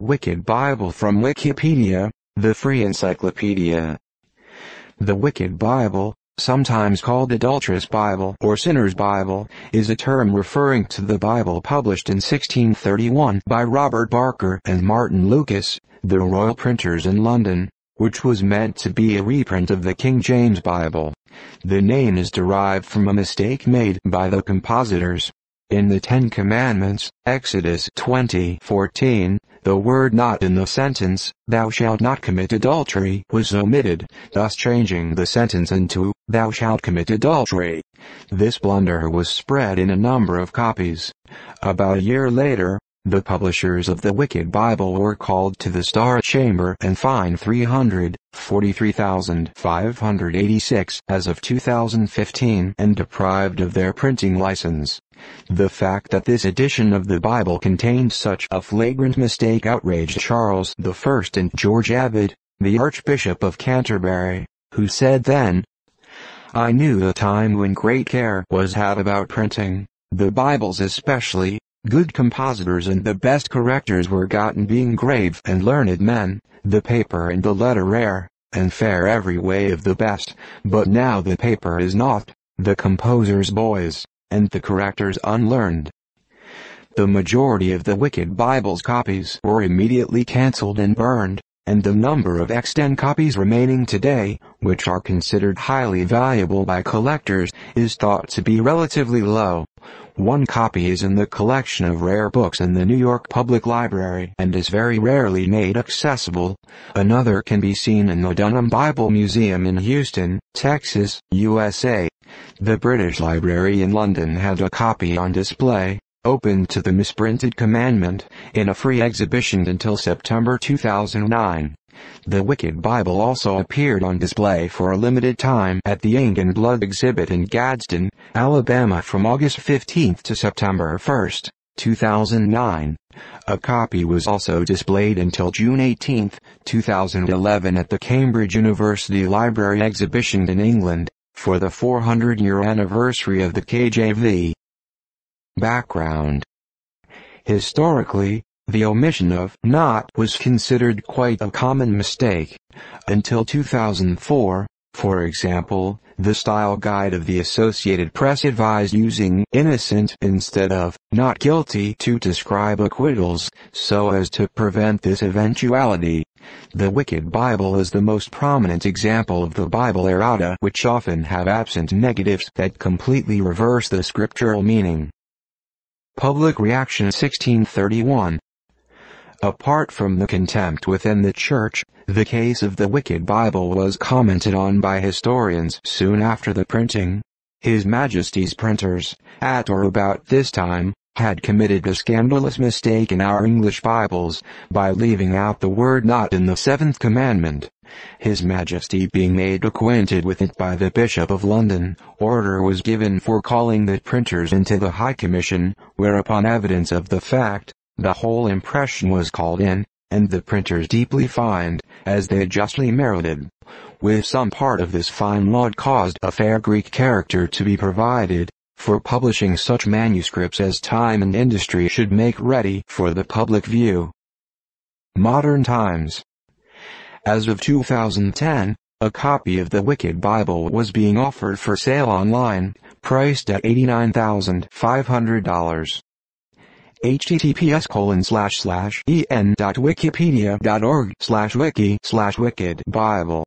Wicked Bible from Wikipedia, the free encyclopedia. The Wicked Bible, sometimes called Adulterous Bible or Sinner's Bible, is a term referring to the Bible published in 1631 by Robert Barker and Martin Lucas, the royal printers in London, which was meant to be a reprint of the King James Bible. The name is derived from a mistake made by the compositors. In the Ten Commandments, Exodus 20:14, the word not in the sentence, thou shalt not commit adultery, was omitted, thus changing the sentence into, thou shalt commit adultery. This blunder was spread in a number of copies. About a year later, the publishers of the Wicked Bible were called to the Star Chamber and fined 343,586 as of 2015 and deprived of their printing license. The fact that this edition of the Bible contained such a flagrant mistake outraged Charles I and George Abbot, the Archbishop of Canterbury, who said then, I knew the time when great care was had about printing, the Bibles especially, Good compositors and the best correctors were gotten being grave and learned men, the paper and the letter rare, and fair every way of the best, but now the paper is not, the composers boys, and the correctors unlearned. The majority of the Wicked Bible's copies were immediately cancelled and burned, and the number of extant copies remaining today, which are considered highly valuable by collectors, is thought to be relatively low. One copy is in the collection of rare books in the New York Public Library and is very rarely made accessible. Another can be seen in the Dunham Bible Museum in Houston, Texas, USA. The British Library in London had a copy on display, open to the misprinted commandment, in a free exhibition until September 2009. The Wicked Bible also appeared on display for a limited time at the Ink and Blood exhibit in Gadsden, Alabama from August 15 to September 1, 2009. A copy was also displayed until June 18, 2011 at the Cambridge University Library exhibition in England, for the 400-year anniversary of the KJV. Background Historically, the omission of not was considered quite a common mistake. Until 2004, for example, the style guide of the Associated Press advised using innocent instead of not guilty to describe acquittals, so as to prevent this eventuality. The Wicked Bible is the most prominent example of the Bible errata which often have absent negatives that completely reverse the scriptural meaning. Public Reaction 1631 Apart from the contempt within the church, the case of the Wicked Bible was commented on by historians soon after the printing. His Majesty's printers, at or about this time, had committed a scandalous mistake in our English Bibles, by leaving out the word not in the seventh commandment. His Majesty being made acquainted with it by the Bishop of London, order was given for calling the printers into the High Commission, whereupon evidence of the fact, the whole impression was called in, and the printers deeply fined, as they justly merited. With some part of this fine laud caused a fair Greek character to be provided, for publishing such manuscripts as time and industry should make ready for the public view. Modern Times. As of 2010, a copy of the Wicked Bible was being offered for sale online, priced at $89,500 https colon slash slash en dot wikipedia dot org slash wiki slash wicked bible